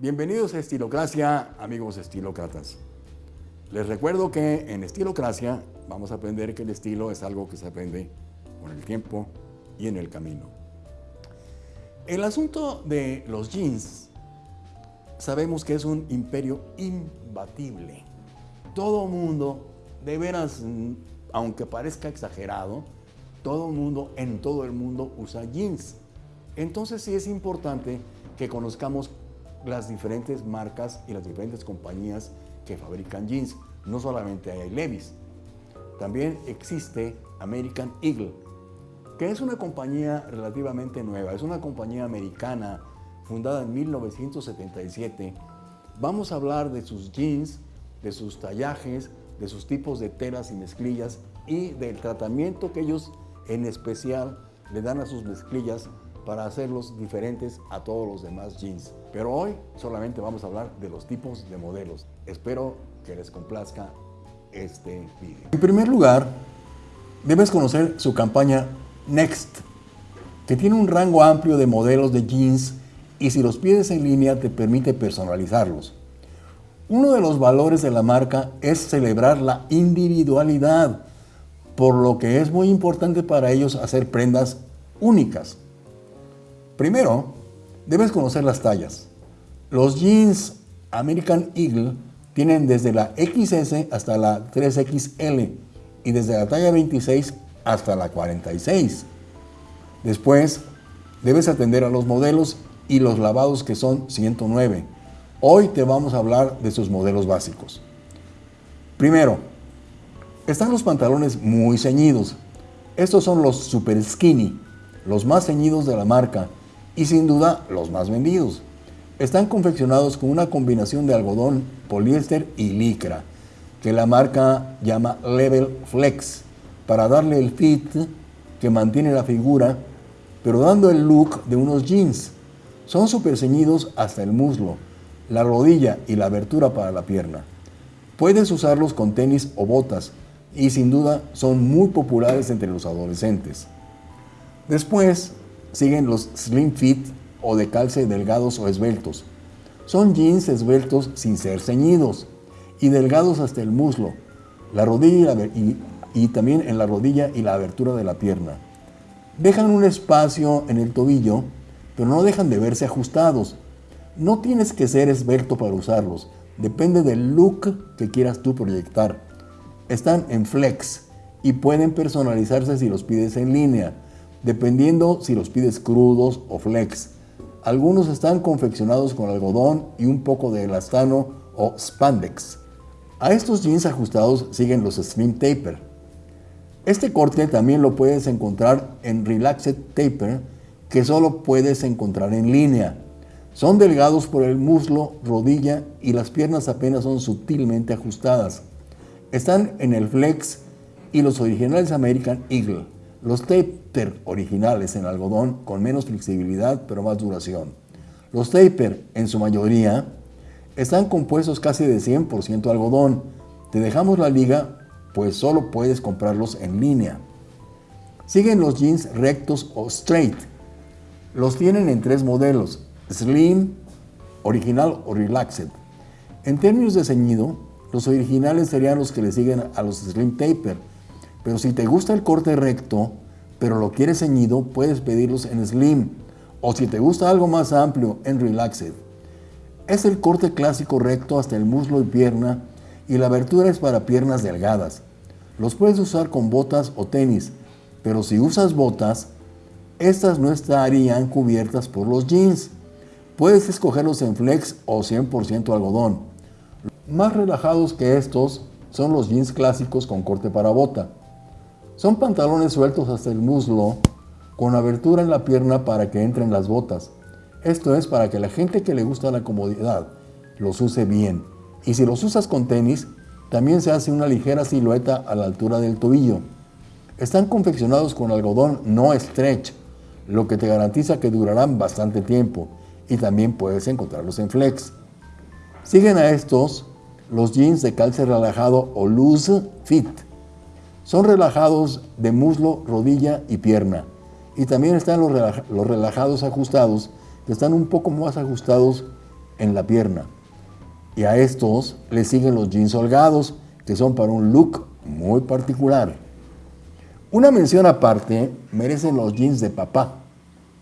Bienvenidos a Estilocracia, amigos estilócratas. Les recuerdo que en Estilocracia vamos a aprender que el estilo es algo que se aprende con el tiempo y en el camino. El asunto de los jeans, sabemos que es un imperio imbatible. Todo mundo, de veras, aunque parezca exagerado, todo mundo en todo el mundo usa jeans. Entonces sí es importante que conozcamos las diferentes marcas y las diferentes compañías que fabrican jeans. No solamente hay Levi's, también existe American Eagle, que es una compañía relativamente nueva, es una compañía americana fundada en 1977. Vamos a hablar de sus jeans, de sus tallajes, de sus tipos de telas y mezclillas y del tratamiento que ellos en especial le dan a sus mezclillas para hacerlos diferentes a todos los demás jeans. Pero hoy solamente vamos a hablar de los tipos de modelos. Espero que les complazca este video. En primer lugar, debes conocer su campaña Next, que tiene un rango amplio de modelos de jeans y si los pides en línea te permite personalizarlos. Uno de los valores de la marca es celebrar la individualidad, por lo que es muy importante para ellos hacer prendas únicas. Primero, debes conocer las tallas. Los jeans American Eagle tienen desde la XS hasta la 3XL y desde la talla 26 hasta la 46. Después, debes atender a los modelos y los lavados que son 109. Hoy te vamos a hablar de sus modelos básicos. Primero, están los pantalones muy ceñidos. Estos son los super skinny, los más ceñidos de la marca y sin duda los más vendidos. Están confeccionados con una combinación de algodón, poliéster y licra, que la marca llama Level Flex, para darle el fit que mantiene la figura, pero dando el look de unos jeans. Son súper ceñidos hasta el muslo, la rodilla y la abertura para la pierna. Puedes usarlos con tenis o botas y sin duda son muy populares entre los adolescentes. Después Siguen los slim fit o de calce delgados o esbeltos. Son jeans esbeltos sin ser ceñidos y delgados hasta el muslo, la rodilla y, y también en la rodilla y la abertura de la pierna. Dejan un espacio en el tobillo, pero no dejan de verse ajustados. No tienes que ser esbelto para usarlos, depende del look que quieras tú proyectar. Están en flex y pueden personalizarse si los pides en línea dependiendo si los pides crudos o flex. Algunos están confeccionados con algodón y un poco de elastano o spandex. A estos jeans ajustados siguen los slim taper. Este corte también lo puedes encontrar en relaxed taper, que solo puedes encontrar en línea. Son delgados por el muslo, rodilla y las piernas apenas son sutilmente ajustadas. Están en el flex y los originales American Eagle. Los taper originales en algodón con menos flexibilidad pero más duración. Los taper en su mayoría están compuestos casi de 100% algodón. Te dejamos la liga pues solo puedes comprarlos en línea. Siguen los jeans rectos o straight. Los tienen en tres modelos, slim, original o relaxed. En términos de ceñido, los originales serían los que le siguen a los slim taper, pero si te gusta el corte recto, pero lo quieres ceñido, puedes pedirlos en Slim. O si te gusta algo más amplio, en Relaxed. Es el corte clásico recto hasta el muslo y pierna y la abertura es para piernas delgadas. Los puedes usar con botas o tenis, pero si usas botas, estas no estarían cubiertas por los jeans. Puedes escogerlos en flex o 100% algodón. Más relajados que estos son los jeans clásicos con corte para bota. Son pantalones sueltos hasta el muslo con abertura en la pierna para que entren las botas. Esto es para que la gente que le gusta la comodidad los use bien. Y si los usas con tenis, también se hace una ligera silueta a la altura del tobillo. Están confeccionados con algodón no stretch, lo que te garantiza que durarán bastante tiempo y también puedes encontrarlos en flex. Siguen a estos los jeans de calce relajado o loose fit son relajados de muslo, rodilla y pierna. Y también están los, relajados ajustados, que están un poco más ajustados en la pierna. Y a estos le siguen los jeans holgados, que son para un look muy particular. Una mención aparte merecen los jeans de papá,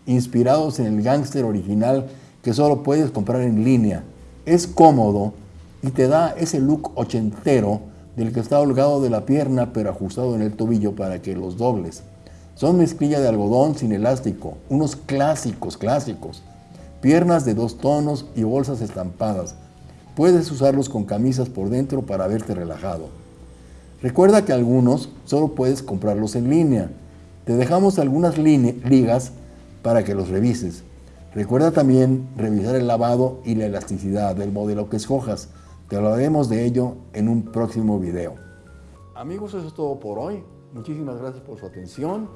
inspirados en el gángster original que solo puedes comprar en línea. Es cómodo y te da ese look ochentero del que está holgado de la pierna pero ajustado en el tobillo para que los dobles. Son mezclilla de algodón sin elástico, unos clásicos, clásicos. Piernas de dos tonos y bolsas estampadas. Puedes usarlos con camisas por dentro para verte relajado. Recuerda que algunos solo puedes comprarlos en línea. Te dejamos algunas ligas para que los revises. Recuerda también revisar el lavado y la elasticidad del modelo que escojas. Te hablaremos de ello en un próximo video. Amigos, eso es todo por hoy. Muchísimas gracias por su atención.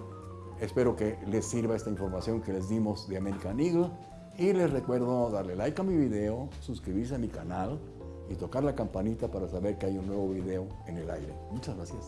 Espero que les sirva esta información que les dimos de American Eagle. Y les recuerdo darle like a mi video, suscribirse a mi canal y tocar la campanita para saber que hay un nuevo video en el aire. Muchas gracias.